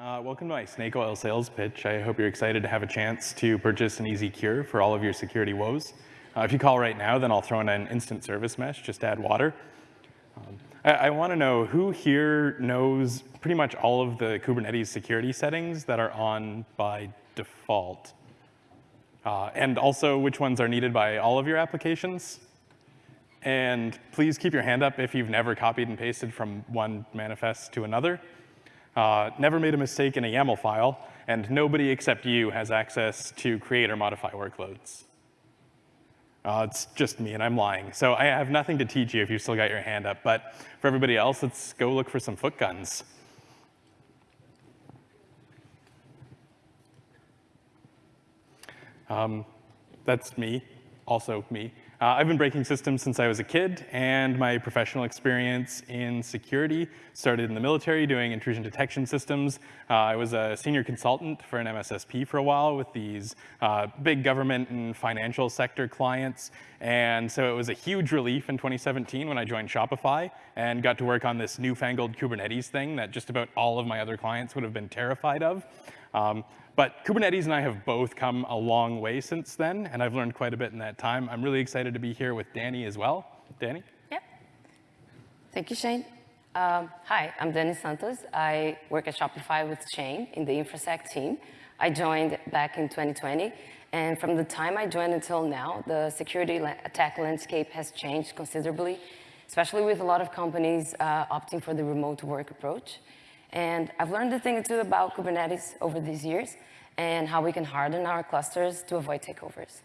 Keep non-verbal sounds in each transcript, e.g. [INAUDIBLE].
Uh, welcome to my snake oil sales pitch. I hope you're excited to have a chance to purchase an easy cure for all of your security woes. Uh, if you call right now, then I'll throw in an instant service mesh, just add water. Um, I, I want to know who here knows pretty much all of the Kubernetes security settings that are on by default. Uh, and also which ones are needed by all of your applications. And please keep your hand up if you've never copied and pasted from one manifest to another. Uh, never made a mistake in a YAML file, and nobody except you has access to create or modify workloads. Uh, it's just me, and I'm lying. So I have nothing to teach you if you've still got your hand up. But for everybody else, let's go look for some foot guns. Um, that's me, also me. Uh, I've been breaking systems since I was a kid, and my professional experience in security started in the military doing intrusion detection systems. Uh, I was a senior consultant for an MSSP for a while with these uh, big government and financial sector clients. And so it was a huge relief in 2017 when I joined Shopify and got to work on this newfangled Kubernetes thing that just about all of my other clients would have been terrified of. Um, but Kubernetes and I have both come a long way since then, and I've learned quite a bit in that time. I'm really excited to be here with Danny as well. Danny? Yep. Thank you, Shane. Um, hi, I'm Danny Santos. I work at Shopify with Shane in the InfraSec team. I joined back in 2020, and from the time I joined until now, the security attack landscape has changed considerably, especially with a lot of companies uh, opting for the remote work approach. And I've learned a thing or two about Kubernetes over these years and how we can harden our clusters to avoid takeovers.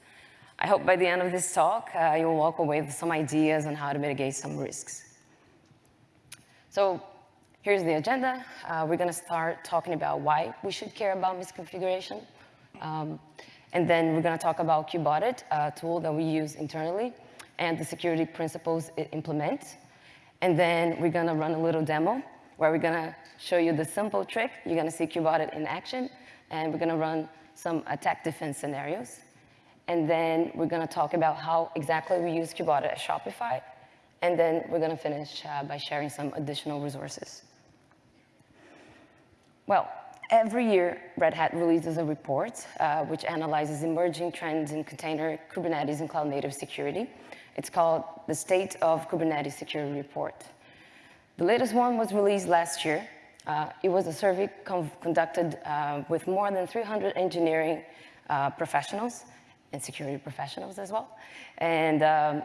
I hope by the end of this talk, uh, you'll walk away with some ideas on how to mitigate some risks. So here's the agenda. Uh, we're going to start talking about why we should care about misconfiguration. Um, and then we're going to talk about KubeAudit, a tool that we use internally, and the security principles it implements. And then we're going to run a little demo where we're going to show you the simple trick. You're going to see KubeAudit in action, and we're going to run some attack defense scenarios. And then we're going to talk about how exactly we use KubeAudit at Shopify. And then we're going to finish uh, by sharing some additional resources. Well, every year, Red Hat releases a report uh, which analyzes emerging trends in container, Kubernetes, and cloud-native security. It's called the State of Kubernetes Security Report. The latest one was released last year. Uh, it was a survey conducted uh, with more than 300 engineering uh, professionals and security professionals as well. And um,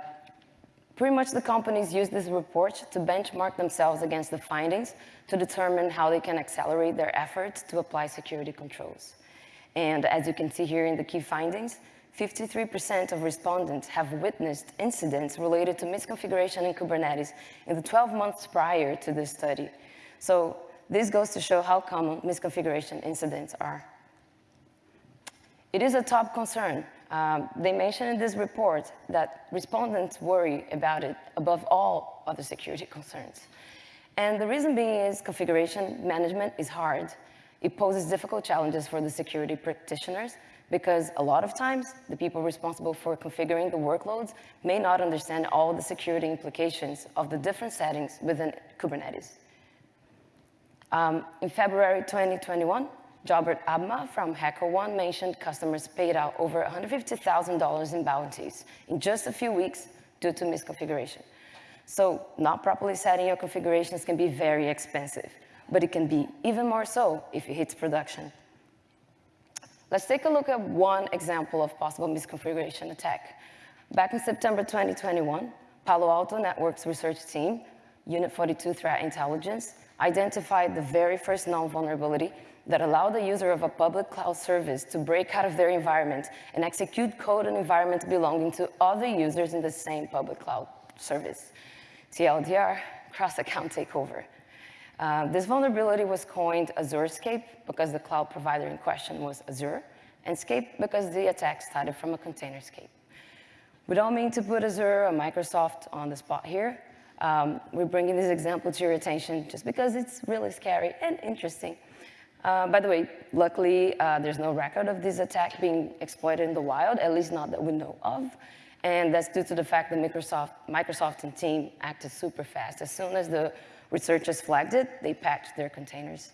pretty much the companies use this report to benchmark themselves against the findings to determine how they can accelerate their efforts to apply security controls. And as you can see here in the key findings, 53% of respondents have witnessed incidents related to misconfiguration in Kubernetes in the 12 months prior to this study. So this goes to show how common misconfiguration incidents are. It is a top concern. Um, they mention in this report that respondents worry about it above all other security concerns. And the reason being is configuration management is hard. It poses difficult challenges for the security practitioners because a lot of times the people responsible for configuring the workloads may not understand all the security implications of the different settings within Kubernetes. Um, in February 2021, Jobert Abma from HackerOne mentioned customers paid out over $150,000 in bounties in just a few weeks due to misconfiguration. So not properly setting your configurations can be very expensive, but it can be even more so if it hits production. Let's take a look at one example of possible misconfiguration attack. Back in September 2021, Palo Alto Networks research team, Unit 42 Threat Intelligence, identified the very first known vulnerability that allowed the user of a public cloud service to break out of their environment and execute code and environment belonging to other users in the same public cloud service. TLDR, cross-account takeover. Uh, this vulnerability was coined Azurescape because the cloud provider in question was Azure, and Scape because the attack started from a containerscape. We don't mean to put Azure or Microsoft on the spot here. Um, we're bringing this example to your attention just because it's really scary and interesting. Uh, by the way, luckily, uh, there's no record of this attack being exploited in the wild, at least not that we know of. And that's due to the fact that Microsoft, Microsoft and team acted super fast. As soon as the researchers flagged it, they patched their containers.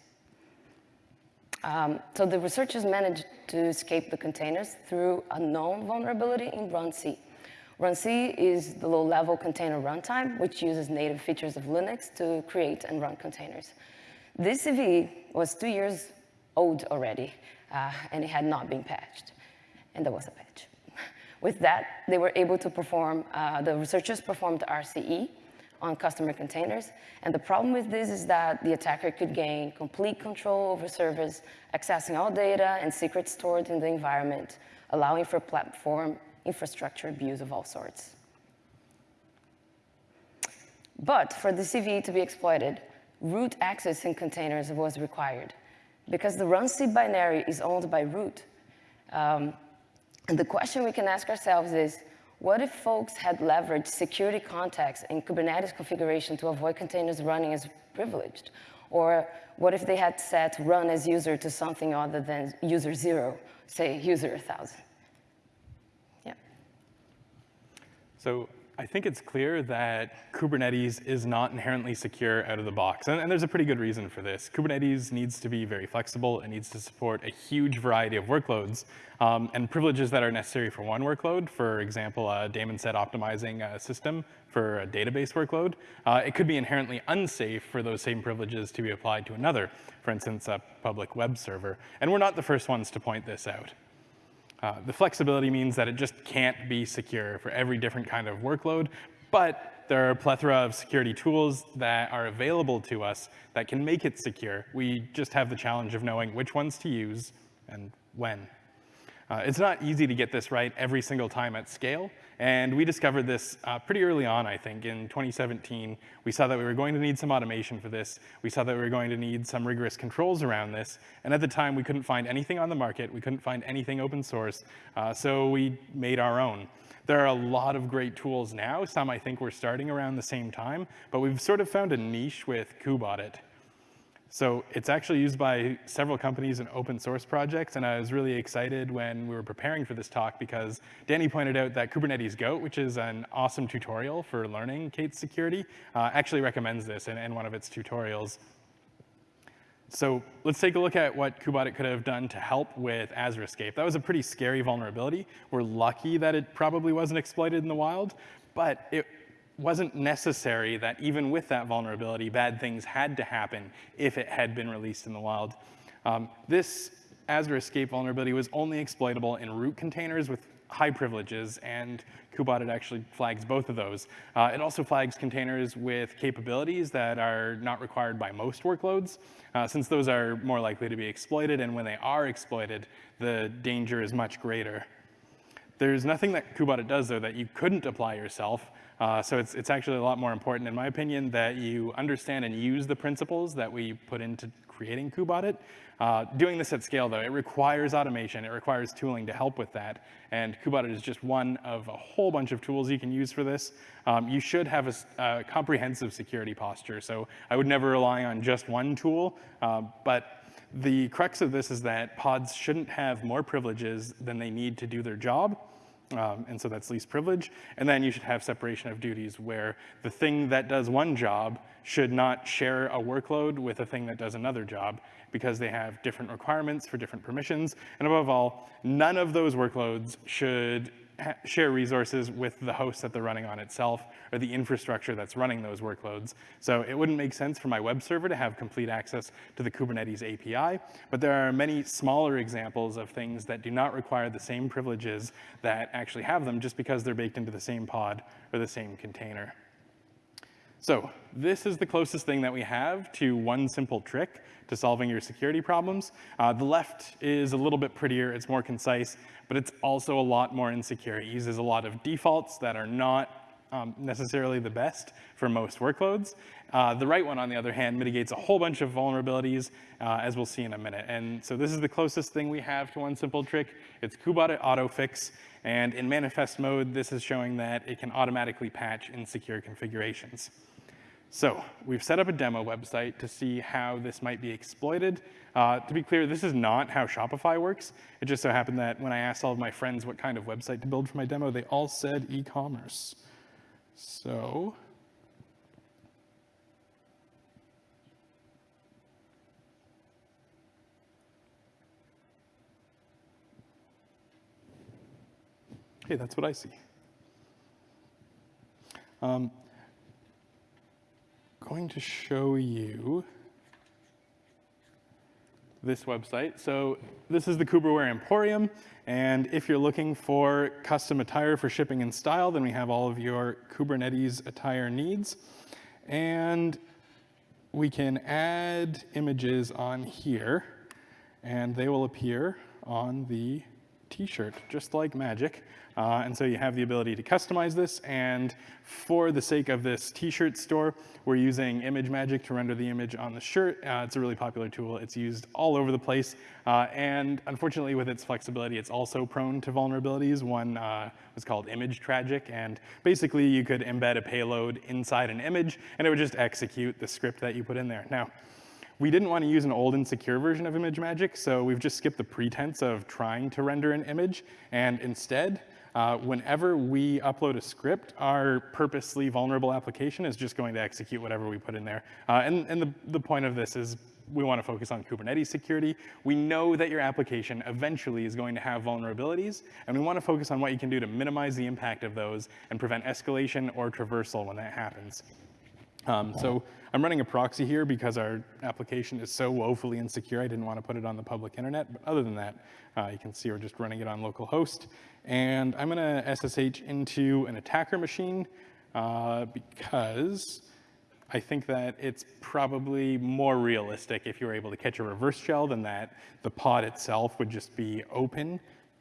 Um, so the researchers managed to escape the containers through a known vulnerability in RunC. RunC is the low-level container runtime, which uses native features of Linux to create and run containers. This CVE was two years old already, uh, and it had not been patched, and there was a patch. [LAUGHS] With that, they were able to perform, uh, the researchers performed RCE on customer containers, and the problem with this is that the attacker could gain complete control over servers, accessing all data and secrets stored in the environment, allowing for platform infrastructure abuse of all sorts. But for the CVE to be exploited, root access in containers was required. Because the runC binary is owned by root, um, and the question we can ask ourselves is, what if folks had leveraged security context in Kubernetes configuration to avoid containers running as privileged? Or what if they had set run as user to something other than user zero, say user 1000? Yeah. So I think it's clear that Kubernetes is not inherently secure out of the box, and, and, there's a pretty good reason for this. Kubernetes needs to be very flexible. It needs to support a huge variety of workloads, um, and privileges that are necessary for one workload, for example, a daemon set optimizing a system for a database workload, uh, it could be inherently unsafe for those same privileges to be applied to another, for instance, a public web server. And we're not the first ones to point this out. Uh, the flexibility means that it just can't be secure for every different kind of workload, but there are a plethora of security tools that are available to us that can make it secure. We just have the challenge of knowing which ones to use and when. Uh, it's not easy to get this right every single time at scale, and we discovered this uh, pretty early on, I think, in 2017. We saw that we were going to need some automation for this. We saw that we were going to need some rigorous controls around this, and at the time, we couldn't find anything on the market. We couldn't find anything open source, uh, so we made our own. There are a lot of great tools now. Some I think we're starting around the same time, but we've sort of found a niche with kubeaudit. So it's actually used by several companies and open source projects, and I was really excited when we were preparing for this talk because Danny pointed out that Kubernetes Goat, which is an awesome tutorial for learning K8s security, uh, actually recommends this in, in one of its tutorials. So let's take a look at what kubeaudit could have done to help with Azure Escape. That was a pretty scary vulnerability. We're lucky that it probably wasn't exploited in the wild, but it wasn't necessary that even with that vulnerability, bad things had to happen if it had been released in the wild. Um, this Azure Escape vulnerability was only exploitable in root containers with high privileges, and kubeaudit actually flags both of those. Uh, it also flags containers with capabilities that are not required by most workloads, uh, since those are more likely to be exploited, and when they are exploited, the danger is much greater. There's nothing that kubeaudit does, though, that you couldn't apply yourself. Uh, so it's, it's actually a lot more important, in my opinion, that you understand and use the principles that we put into creating kubeaudit. Uh, doing this at scale, though, it requires automation. It requires tooling to help with that. And kubeaudit is just one of a whole bunch of tools you can use for this. Um, you should have a, a, comprehensive security posture. So I would never rely on just one tool. Uh, but the crux of this is that pods shouldn't have more privileges than they need to do their job. Um, and so that's least privilege. And then you should have separation of duties where the thing that does one job should not share a workload with a thing that does another job because they have different requirements for different permissions. And above all, none of those workloads should share resources with the host that they're running on itself or the infrastructure that's running those workloads. So it wouldn't make sense for my web server to have complete access to the Kubernetes API, but there are many smaller examples of things that do not require the same privileges that actually have them just because they're baked into the same pod or the same container. So this is the closest thing that we have to one simple trick to solving your security problems. Uh, the left is a little bit prettier, it's more concise, but it's also a lot more insecure. It uses a lot of defaults that are not um, necessarily the best for most workloads. Uh, the right one, on the other hand, mitigates a whole bunch of vulnerabilities, uh, as we'll see in a minute. And so this is the closest thing we have to one simple trick. It's kubeaudit autofix. And in manifest mode, this is showing that it can automatically patch insecure configurations. So we've set up a demo website to see how this might be exploited. Uh, to be clear, this is not how Shopify works. It just so happened that when I asked all of my friends what kind of website to build for my demo, they all said e-commerce. So hey, that's what I see. Um, going to show you this website. So this is the Kuberware Emporium, and if you're looking for custom attire for shipping and style, then we have all of your Kubernetes attire needs. And we can add images on here, and they will appear on the t-shirt, just like magic. Uh, and so you have the ability to customize this. And for the sake of this t-shirt store, we're using ImageMagick to render the image on the shirt. Uh, it's a really popular tool. It's used all over the place. Uh, and unfortunately, with its flexibility, it's also prone to vulnerabilities. One uh, was called ImageTragick. And basically, you could embed a payload inside an image, and it would just execute the script that you put in there. Now, we didn't want to use an old and secure version of ImageMagick, so we've just skipped the pretense of trying to render an image, and instead, uh, whenever we upload a script, our purposely vulnerable application is just going to execute whatever we put in there. Uh, and and the, the point of this is we want to focus on Kubernetes security. We know that your application eventually is going to have vulnerabilities, and we want to focus on what you can do to minimize the impact of those and prevent escalation or traversal when that happens. Um, so I'm running a proxy here because our application is so woefully insecure, I didn't want to put it on the public internet. But other than that, uh, you can see we're just running it on localhost. And I'm going to SSH into an attacker machine uh, because I think that it's probably more realistic if you were able to catch a reverse shell than that the pod itself would just be open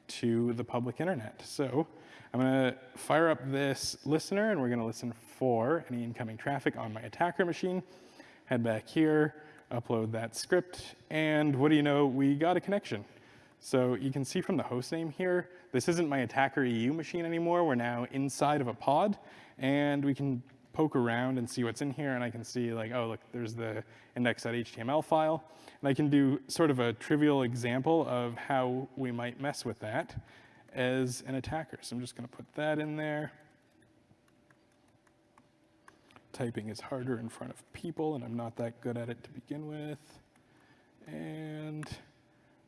to the public internet. So I'm going to fire up this listener, and we're going to listen for any incoming traffic on my attacker machine. Head back here, upload that script, and what do you know? We got a connection. So you can see from the host name here, this isn't my attacker EU machine anymore. We're now inside of a pod, and we can poke around and see what's in here, and I can see like, oh, look, there's the index.html file. And I can do sort of a trivial example of how we might mess with that as an attacker. So I'm just going to put that in there. Typing is harder in front of people, and I'm not that good at it to begin with. And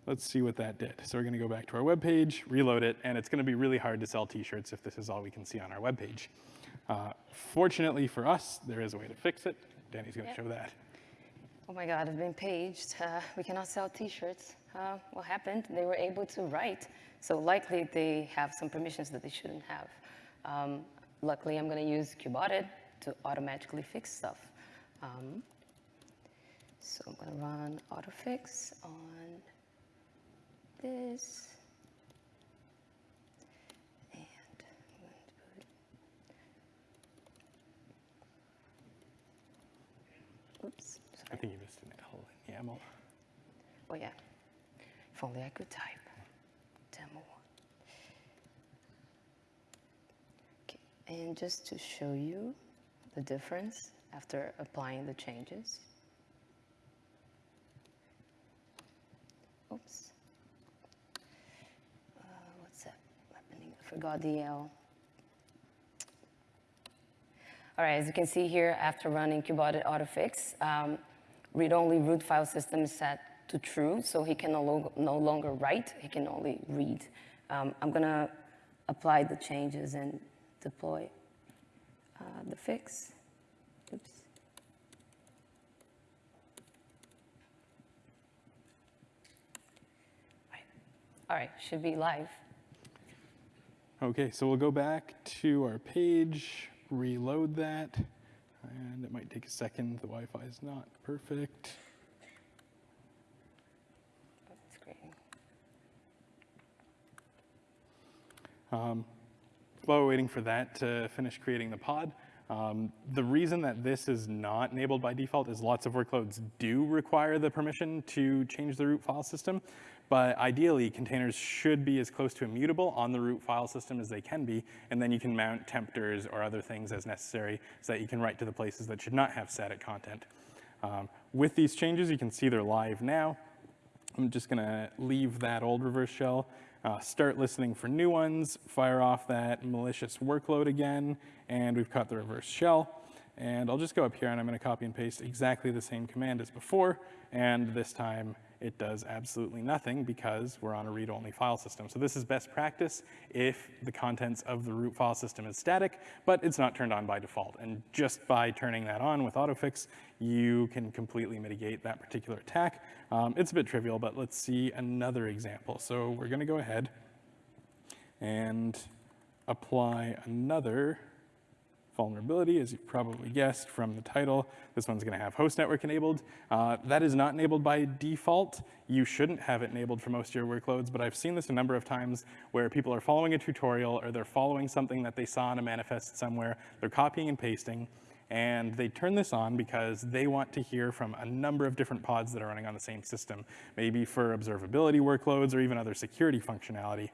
let's see what that did. So we're going to go back to our web page, reload it, and it's going to be really hard to sell t-shirts if this is all we can see on our web page. Uh, fortunately for us, there is a way to fix it. Danny's going to Yep. show that. Oh my God, I've been paged. Uh, we cannot sell T-shirts. Uh, what happened? They were able to write, so likely they have some permissions that they shouldn't have. Um, luckily, I'm going to use kubeaudit to automatically fix stuff. Um, so I'm going to run autofix on this. And I'm going to put, oops, I think you missed an L in YAML. Oh yeah, if only I could type. Demo. Okay, and just to show you the difference after applying the changes. Oops. Uh, what's that happening? I forgot the L. All right, as you can see here, after running kubeaudit autofix, um, read-only root file system is set to true, so he can no, lo- no longer write, he can only read. Um, I'm gonna apply the changes and deploy uh, the fix. Oops. Right. All right, should be live. Okay, so we'll go back to our page, reload that, and it might take a second. The Wi-Fi is not perfect. That's great. Um, while we're waiting for that to finish creating the pod, um, the reason that this is not enabled by default is lots of workloads do require the permission to change the root file system, but ideally containers should be as close to immutable on the root file system as they can be, and then you can mount tempters or other things as necessary so that you can write to the places that should not have static content. Um, with these changes, you can see they're live now. I'm just gonna leave that old reverse shell, uh, start listening for new ones, fire off that malicious workload again, and we've cut the reverse shell. And I'll just go up here and I'm gonna copy and paste exactly the same command as before, and this time it does absolutely nothing because we're on a read-only file system. So this is best practice if the contents of the root file system is static, but it's not turned on by default. And just by turning that on with autofix, you can completely mitigate that particular attack. Um, it's a bit trivial, but let's see another example. So we're gonna go ahead and apply another vulnerability, as you probably guessed from the title. This one's gonna have host network enabled. Uh, that is not enabled by default. You shouldn't have it enabled for most of your workloads, but I've seen this a number of times where people are following a tutorial or they're following something that they saw in a manifest somewhere, they're copying and pasting, and they turn this on because they want to hear from a number of different pods that are running on the same system, maybe for observability workloads or even other security functionality.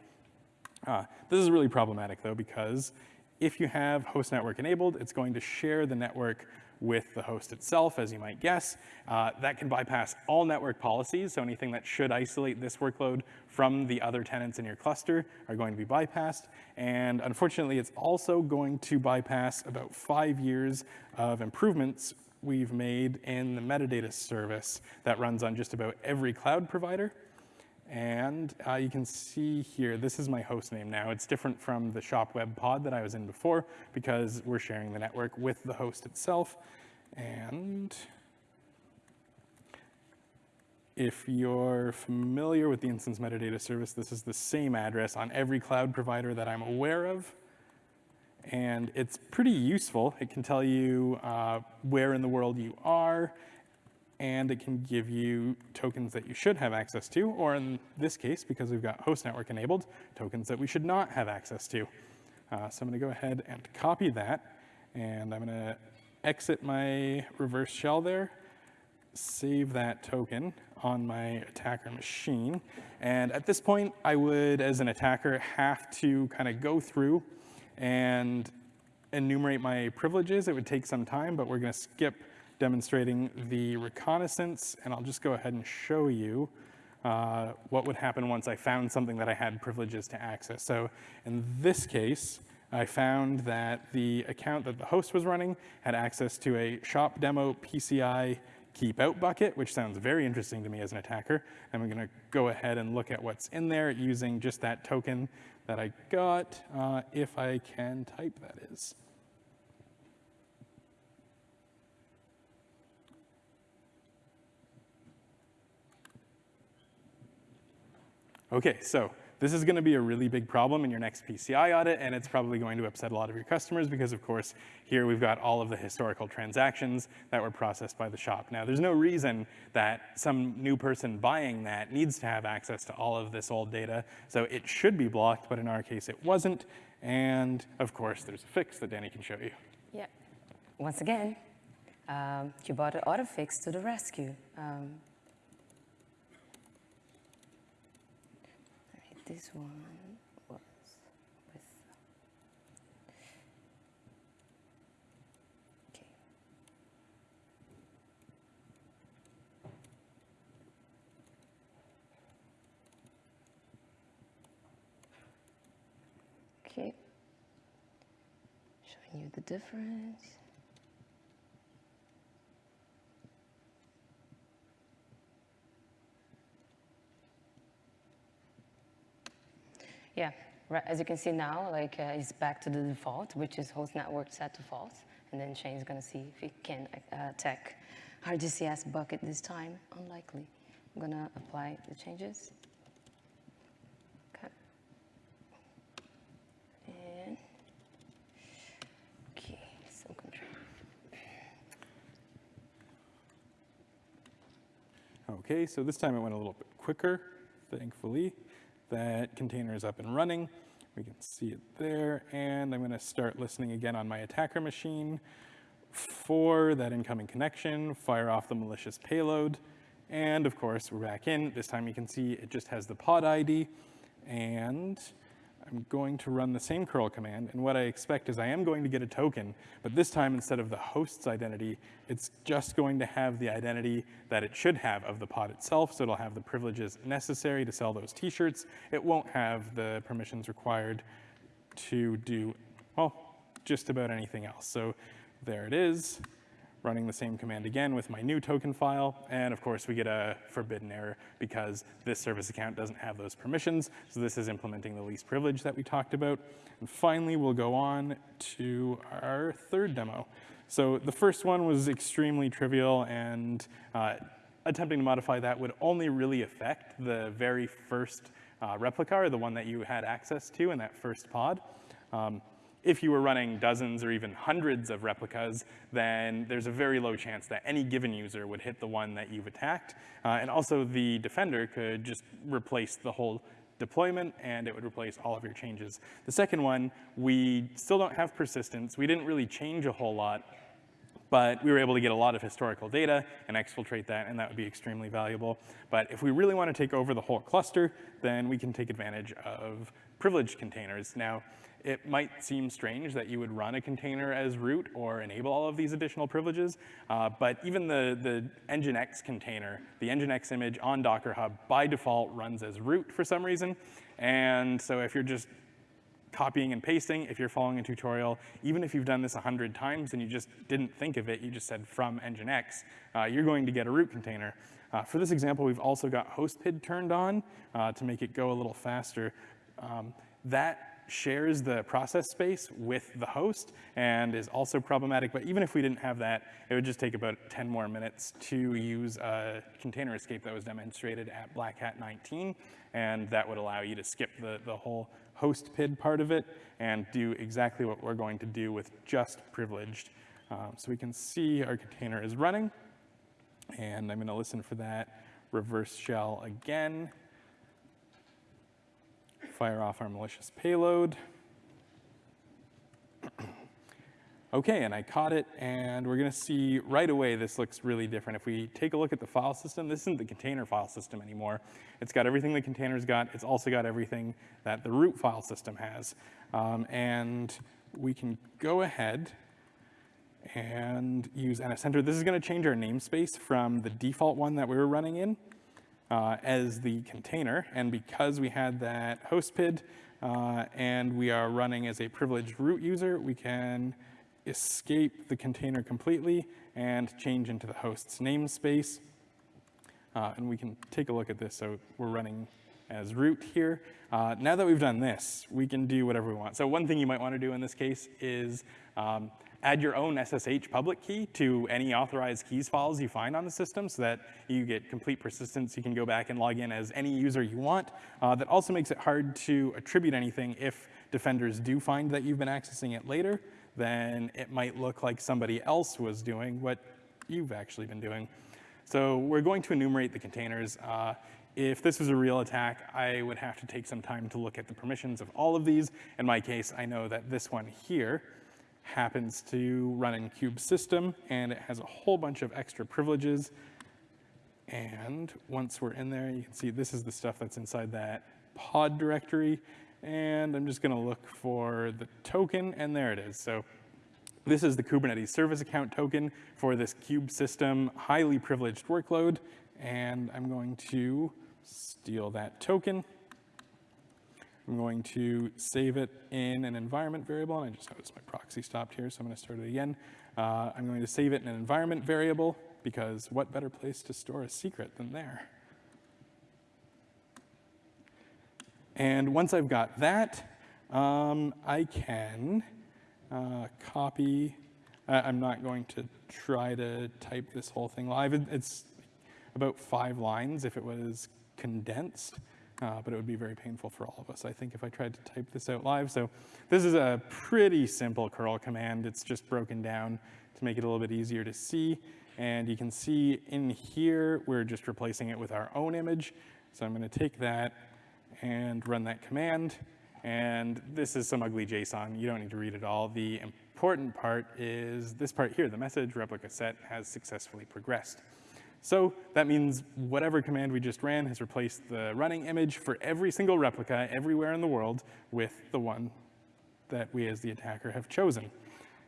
Uh, this is really problematic though because if you have host network enabled, it's going to share the network with the host itself, as you might guess. Uh, that can bypass all network policies, so anything that should isolate this workload from the other tenants in your cluster are going to be bypassed. And unfortunately, it's also going to bypass about five years of improvements we've made in the metadata service that runs on just about every cloud provider. And uh, you can see here, this is my host name now. It's different from the shop web pod that I was in before because we're sharing the network with the host itself. And if you're familiar with the instance metadata service, this is the same address on every cloud provider that I'm aware of. And it's pretty useful. It can tell you uh, where in the world you are and it can give you tokens that you should have access to, or in this case, because we've got host network enabled, tokens that we should not have access to. Uh, so I'm gonna go ahead and copy that, and I'm gonna exit my reverse shell there, save that token on my attacker machine. And at this point, I would, as an attacker, have to kind of go through and enumerate my privileges. It would take some time, but we're gonna skip demonstrating the reconnaissance, and I'll just go ahead and show you uh, what would happen once I found something that I had privileges to access. So in this case, I found that the account that the host was running had access to a shop demo PCI keep out bucket, which sounds very interesting to me as an attacker. And we're gonna go ahead and look at what's in there using just that token that I got, uh, if I can type that is. Okay, so this is going to be a really big problem in your next PCI audit, and it's probably going to upset a lot of your customers because, of course, here we've got all of the historical transactions that were processed by the shop. Now, there's no reason that some new person buying that needs to have access to all of this old data, so it should be blocked, but in our case, it wasn't. And, of course, there's a fix that Danny can show you. Yeah. Once again, um, kubeaudit AutoFix to the rescue. Um, this one was with okay. Okay. Showing you the difference Yeah, as you can see now, like uh, it's back to the default, which is host network set to false. And then Shane is gonna see if he can uh, attack RDCS bucket this time. Unlikely. I'm gonna apply the changes. Okay. And, okay, some control. Okay, so this time it went a little bit quicker, thankfully. That container is up and running. We can see it there. And I'm going to start listening again on my attacker machine for that incoming connection, fire off the malicious payload. And of course, we're back in. This time you can see it just has the pod ID. And I'm going to run the same curl command, and what I expect is I am going to get a token, but this time instead of the host's identity, it's just going to have the identity that it should have of the pod itself, so it'll have the privileges necessary to sell those t-shirts. It won't have the permissions required to do, well, just about anything else. So there it is. Running the same command again with my new token file, and of course we get a forbidden error because this service account doesn't have those permissions, so this is implementing the least privilege that we talked about. And finally, we'll go on to our third demo. So the first one was extremely trivial and uh, attempting to modify that would only really affect the very first uh, replica or the one that you had access to in that first pod. Um, if you were running dozens or even hundreds of replicas, then there's a very low chance that any given user would hit the one that you've attacked. Uh, and also the defender could just replace the whole deployment and it would replace all of your changes. The second one, we still don't have persistence. We didn't really change a whole lot, but we were able to get a lot of historical data and exfiltrate that, and that would be extremely valuable. But if we really want to take over the whole cluster, then we can take advantage of privileged containers. Now, it might seem strange that you would run a container as root or enable all of these additional privileges, uh, but even the, the Nginx container, the Nginx image on Docker Hub by default runs as root for some reason. And so if you're just copying and pasting, if you're following a tutorial, even if you've done this 100 times and you just didn't think of it, you just said from Nginx, uh, you're going to get a root container. Uh, for this example, we've also got hostpid turned on uh, to make it go a little faster. Um, that shares the process space with the host and is also problematic. But even if we didn't have that, it would just take about 10 more minutes to use a container escape that was demonstrated at Black Hat 19. And that would allow you to skip the, the whole host PID part of it and do exactly what we're going to do with just privileged. Um, so we can see our container is running. And I'm going to listen for that reverse shell again fire off our malicious payload. [CLEARS THROAT] okay, and I caught it, and we're gonna see right away this looks really different. If we take a look at the file system, this isn't the container file system anymore. It's got everything the container's got. It's also got everything that the root file system has. Um, and we can go ahead and use NSEnter. This is gonna change our namespace from the default one that we were running in uh, as the container. And because we had that host PID uh, and we are running as a privileged root user, we can escape the container completely and change into the host's namespace. Uh, and we can take a look at this. So we're running as root here. Uh, now that we've done this, we can do whatever we want. So one thing you might want to do in this case is um, add your own SSH public key to any authorized keys files you find on the system so that you get complete persistence. You can go back and log in as any user you want. Uh, that also makes it hard to attribute anything if defenders do find that you've been accessing it later, then it might look like somebody else was doing what you've actually been doing. So we're going to enumerate the containers. Uh, if this was a real attack, I would have to take some time to look at the permissions of all of these. In my case, I know that this one here happens to run in kube system, and it has a whole bunch of extra privileges. And once we're in there, you can see this is the stuff that's inside that pod directory. And I'm just gonna look for the token, and there it is. So this is the Kubernetes service account token for this kube system highly privileged workload. And I'm going to steal that token. I'm going to save it in an environment variable, and I just noticed my proxy stopped here, so I'm going to start it again. Uh, I'm going to save it in an environment variable, because what better place to store a secret than there? And once I've got that, um, I can uh, copy. Uh, I'm not going to try to type this whole thing live. It's about five lines if it was condensed uh, but it would be very painful for all of us, I think, if I tried to type this out live. So this is a pretty simple curl command. It's just broken down to make it a little bit easier to see. And you can see in here, we're just replacing it with our own image. So I'm going to take that and run that command. And this is some ugly JSON. You don't need to read it all. The important part is this part here. The message replica set has successfully progressed. So that means whatever command we just ran has replaced the running image for every single replica everywhere in the world with the one that we as the attacker have chosen.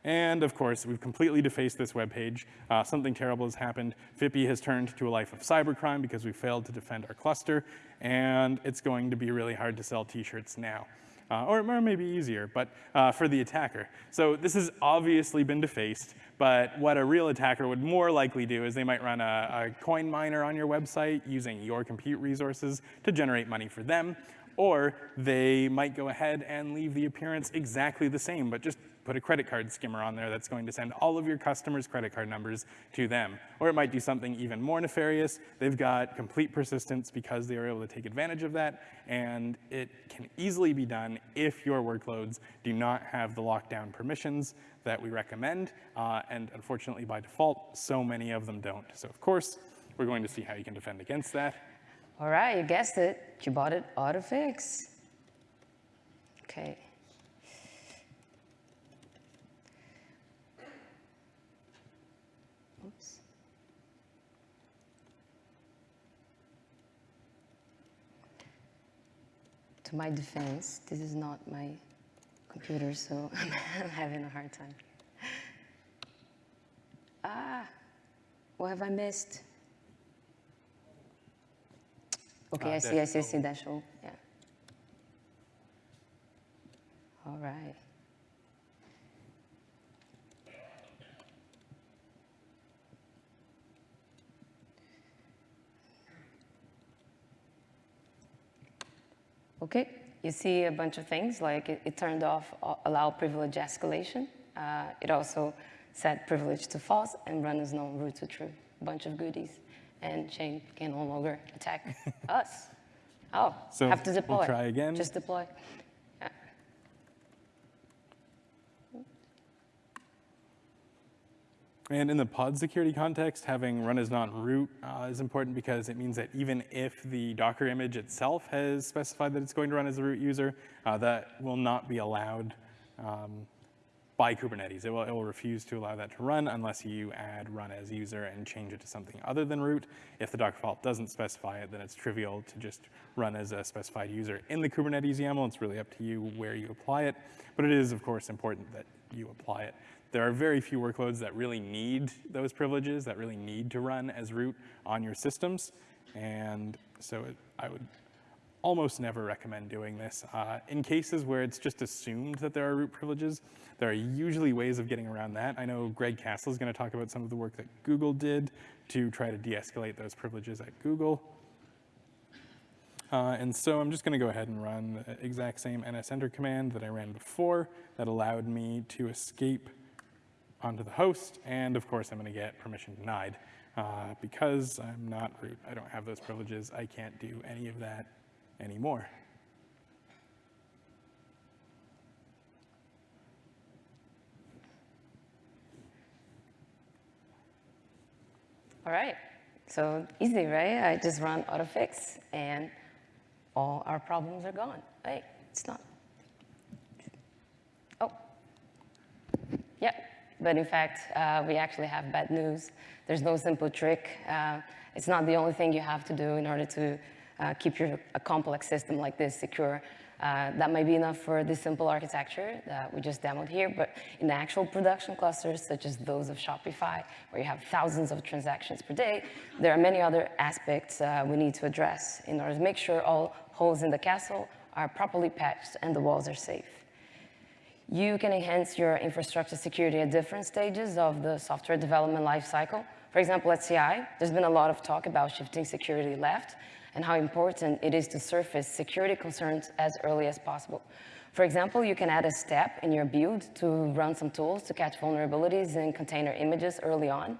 And of course, we've completely defaced this web page. Uh, something terrible has happened. FIPI has turned to a life of cybercrime because we failed to defend our cluster, and it's going to be really hard to sell t-shirts now. Uh, or, or maybe easier, but uh, for the attacker. So this has obviously been defaced, but what a real attacker would more likely do is they might run a, a coin miner on your website using your compute resources to generate money for them, or they might go ahead and leave the appearance exactly the same, but just put a credit card skimmer on there that's going to send all of your customers' credit card numbers to them. Or it might do something even more nefarious. They've got complete persistence because they are able to take advantage of that, and it can easily be done if your workloads do not have the lockdown permissions that we recommend, uh, and unfortunately by default, so many of them don't. So of course, we're going to see how you can defend against that. All right, you guessed it. kubeaudit AutoFix. Okay. Oops. To my defense, this is not my computer, so [LAUGHS] I'm having a hard time. Ah, what have I missed? Okay, Uh, I see, I see, I see, dash O, yeah. All right. Okay, you see a bunch of things, like it, it turned off allow privilege escalation. Uh, it also set privilege to false and run as known root to true. A bunch of goodies. And Shane can no longer attack [LAUGHS] us. Oh, So have to deploy. we'll deploy. try again. Just deploy. And in the pod security context, having run as not root uh, is important because it means that even if the Docker image itself has specified that it's going to run as a root user, uh, that will not be allowed um, by Kubernetes. It will, it will refuse to allow that to run unless you add run as user and change it to something other than root. If the Docker file doesn't specify it, then it's trivial to just run as a specified user in the Kubernetes YAML. It's really up to you where you apply it. But it is, of course, important that you apply it. There are very few workloads that really need those privileges, that really need to run as root on your systems. And so it, I would almost never recommend doing this. Uh, in cases where it's just assumed that there are root privileges, there are usually ways of getting around that. I know Greg Castle is going to talk about some of the work that Google did to try to de-escalate those privileges at Google. Uh, and so I'm just going to go ahead and run the exact same nsenter command that I ran before that allowed me to escape onto the host. And of course, I'm going to get permission denied. Uh, because I'm not root, I don't have those privileges, I can't do any of that anymore. All right, so easy, right? I just run autofix and all our problems are gone. Wait, it's not. Oh, yeah, but in fact, uh, we actually have bad news. There's no simple trick. Uh, it's not the only thing you have to do in order to uh, keep your, a complex system like this secure. Uh, that might be enough for this simple architecture that we just demoed here, but in actual production clusters, such as those of Shopify, where you have thousands of transactions per day, there are many other aspects uh, we need to address in order to make sure all holes in the castle are properly patched and the walls are safe. You can enhance your infrastructure security at different stages of the software development lifecycle. For example, at CI, there's been a lot of talk about shifting security left, and how important it is to surface security concerns as early as possible. For example, you can add a step in your build to run some tools to catch vulnerabilities in container images early on.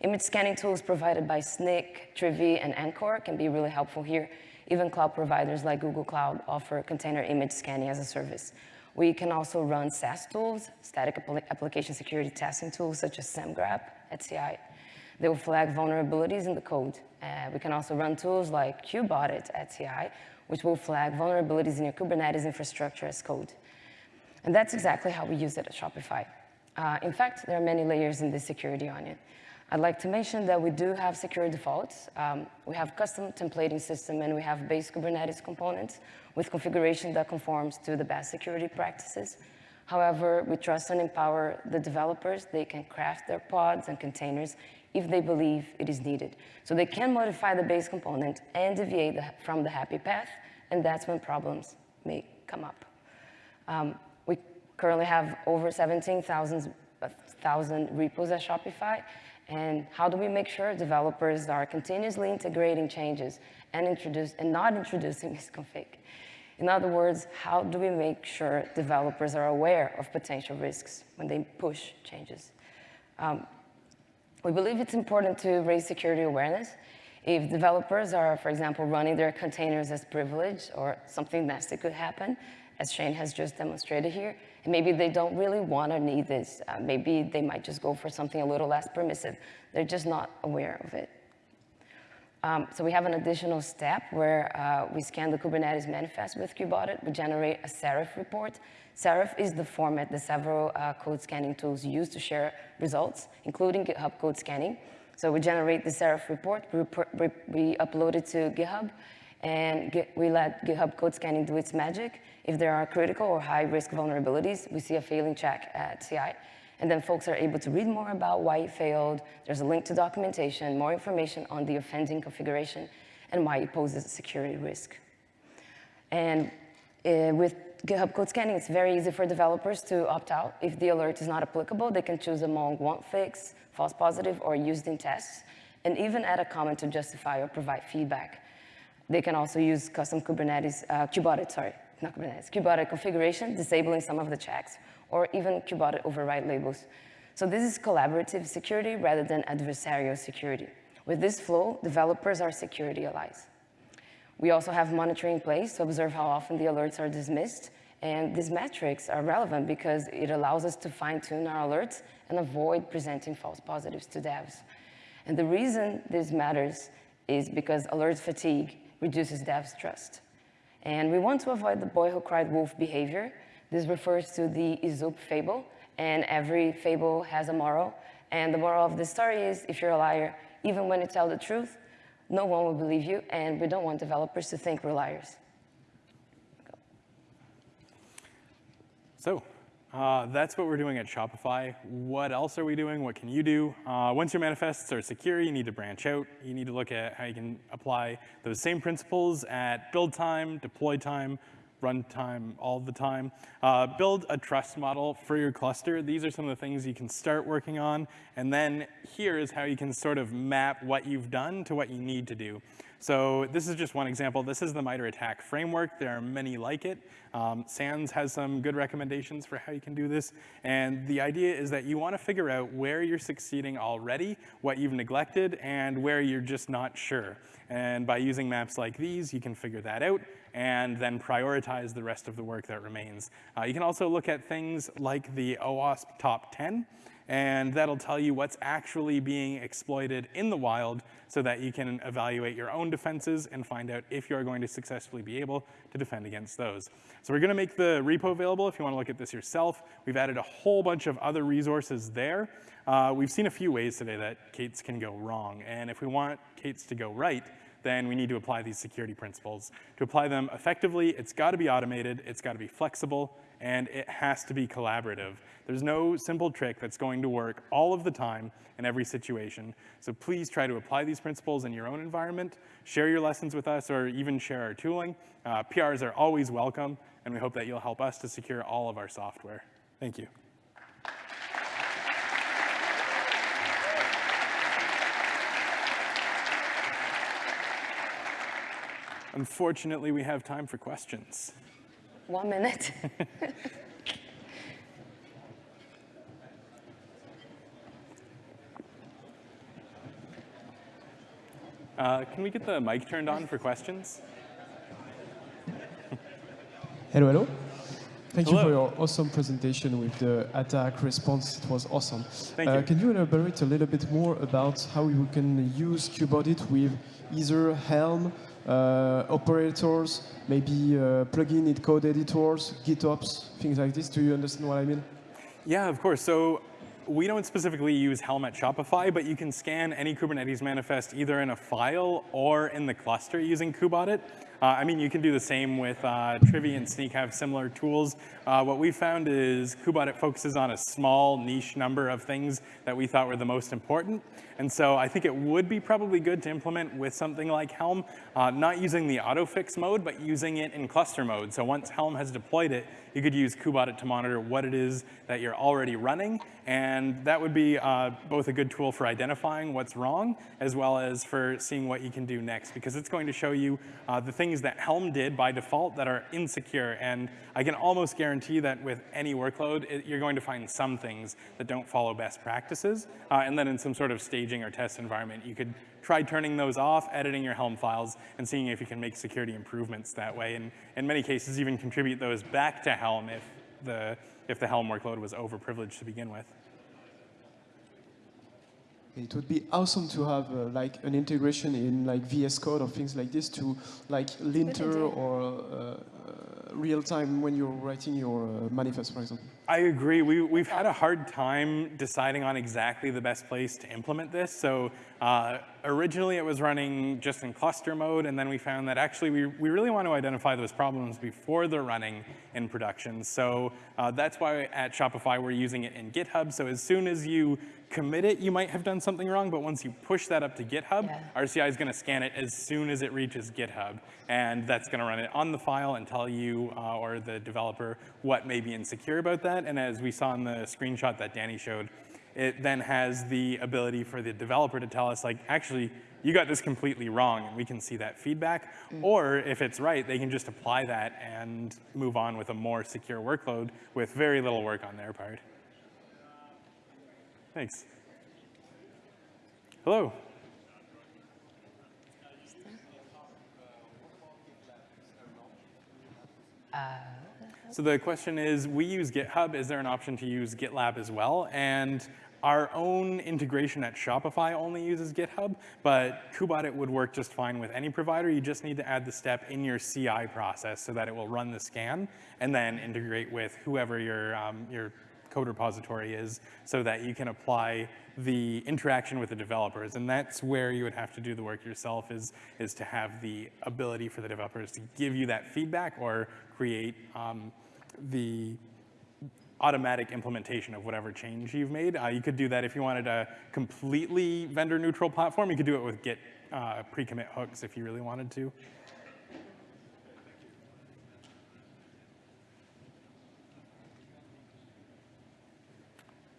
Image scanning tools provided by Snyk, Trivy, and Anchore can be really helpful here. Even cloud providers like Google Cloud offer container image scanning as a service. We can also run SAST tools, static application security testing tools such as Semgrep at CI. They will flag vulnerabilities in the code. Uh, we can also run tools like kubeaudit at CI, which will flag vulnerabilities in your Kubernetes infrastructure as code. And that's exactly how we use it at Shopify. Uh, in fact, there are many layers in this security onion. I'd like to mention that we do have secure defaults. Um, we have custom templating system and we have base Kubernetes components with configuration that conforms to the best security practices. However, we trust and empower the developers. They can craft their pods and containers if they believe it is needed. So they can modify the base component and deviate the, from the happy path, and that's when problems may come up. Um, we currently have over 17,000 thousand repos at Shopify. And how do we make sure developers are continuously integrating changes and introduce and not introducing misconfig? In other words, how do we make sure developers are aware of potential risks when they push changes? Um, we believe it's important to raise security awareness. If developers are, for example, running their containers as privileged or something nasty could happen, as Shane has just demonstrated here, and maybe they don't really want or need this. Uh, maybe they might just go for something a little less permissive. They're just not aware of it. Um, so we have an additional step where uh, we scan the Kubernetes manifest with Kubeaudit. We generate a SARIF report. SARIF is the format that several uh, code scanning tools use to share results, including GitHub code scanning. So we generate the SARIF report, we, we upload it to GitHub, and we let GitHub code scanning do its magic. If there are critical or high risk vulnerabilities, we see a failing check at CI. And then folks are able to read more about why it failed. There's a link to documentation, more information on the offending configuration, and why it poses a security risk. And uh, with GitHub code scanning, it's very easy for developers to opt out. If the alert is not applicable, they can choose among won't fix, false positive, or used in tests, and even add a comment to justify or provide feedback. They can also use custom Kubernetes, uh, Kubeaudit, sorry, not Kubernetes, Kubeaudit configuration, disabling some of the checks, or even Kubeaudit override labels. So this is collaborative security rather than adversarial security. With this flow, developers are security allies. We also have monitoring in place to observe how often the alerts are dismissed. And these metrics are relevant because it allows us to fine tune our alerts and avoid presenting false positives to devs. And the reason this matters is because alert fatigue reduces devs' trust. And we want to avoid the boy who cried wolf behavior. This refers to the Aesop fable, and every fable has a moral. And the moral of the story is, if you're a liar, even when you tell the truth, no one will believe you, and we don't want developers to think we're liars. So uh, that's what we're doing at Shopify. What else are we doing? What can you do? Uh, once your manifests are secure, you need to branch out. You need to look at how you can apply those same principles at build time, deploy time, runtime all the time. Uh, build a trust model for your cluster. These are some of the things you can start working on. And then here is how you can sort of map what you've done to what you need to do. So this is just one example. This is the MITRE ATT&CK framework. There are many like it. Um, SANS has some good recommendations for how you can do this. And the idea is that you want to figure out where you're succeeding already, what you've neglected, and where you're just not sure. And by using maps like these, you can figure that out and then prioritize the rest of the work that remains. Uh, you can also look at things like the OWASP top 10, and that'll tell you what's actually being exploited in the wild so that you can evaluate your own defenses and find out if you're going to successfully be able to defend against those. So we're gonna make the repo available if you wanna look at this yourself. We've added a whole bunch of other resources there. Uh, we've seen a few ways today that K8s can go wrong, and if we want K8s to go right, then we need to apply these security principles. To apply them effectively, it's got to be automated, it's got to be flexible, and it has to be collaborative. There's no simple trick that's going to work all of the time in every situation. So please try to apply these principles in your own environment, share your lessons with us, or even share our tooling. Uh, PRs are always welcome, and we hope that you'll help us to secure all of our software. Thank you. Unfortunately, we have time for questions. One minute. [LAUGHS] Uh, can we get the mic turned on for questions? Hello, hello. Thank Hello. you for your awesome presentation with the attack response. It was awesome. Thank Uh, you. can you elaborate a little bit more about how you can use Kubeaudit with either Helm, operators, maybe uh, plugin in code editors, GitOps, things like this? Do you understand what I mean? Yeah, of course. So we don't specifically use Helm at Shopify, but you can scan any Kubernetes manifest either in a file or in the cluster using Kubeaudit. Uh, I mean, you can do the same with uh, Trivy and Snyk have similar tools. Uh, what we found is Kubeaudit focuses on a small niche number of things that we thought were the most important. And so I think it would be probably good to implement with something like Helm, uh, not using the autofix mode, but using it in cluster mode. So once Helm has deployed it, you could use Kubeaudit to monitor what it is that you're already running. And that would be uh, both a good tool for identifying what's wrong, as well as for seeing what you can do next, because it's going to show you uh, the things that Helm did by default that are insecure. And I can almost guarantee that with any workload, it, you're going to find some things that don't follow best practices. Uh, and then in some sort of staging or test environment, you could try turning those off, editing your Helm files, and seeing if you can make security improvements that way. And in many cases, even contribute those back to Helm if the, if the Helm workload was overprivileged to begin with. It would be awesome to have uh, like an integration in like VS Code or things like this to like linter or uh, uh, real time when you're writing your uh, manifest, for example. I agree. We, we've had a hard time deciding on exactly the best place to implement this. So uh, originally it was running just in cluster mode, and then we found that actually we, we really want to identify those problems before they're running in production. So uh, that's why at Shopify we're using it in GitHub. So as soon as you commit it, you might have done something wrong, but once you push that up to GitHub, Yeah. RCI is going to scan it as soon as it reaches GitHub, and that's going to run it on the file and tell you uh, or the developer what may be insecure about that. And as we saw in the screenshot that Danny showed, it then has the ability for the developer to tell us, like, actually, you got this completely wrong, and we can see that feedback. Or if it's right, they can just apply that and move on with a more secure workload with very little work on their part. Thanks. Hello. So the question is, we use GitHub. Is there an option to use GitLab as well? And our own integration at Shopify only uses GitHub, but Kubeaudit would work just fine with any provider. You just need to add the step in your CI process so that it will run the scan and then integrate with whoever your, um, your code repository is so that you can apply the interaction with the developers. And that's where you would have to do the work yourself is, is to have the ability for the developers to give you that feedback or create um, the automatic implementation of whatever change you've made. Uh, you could do that if you wanted a completely vendor neutral platform. You could do it with Git uh, pre-commit hooks if you really wanted to.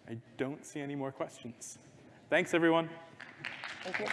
I don't see any more questions. Thanks, everyone. Thank you.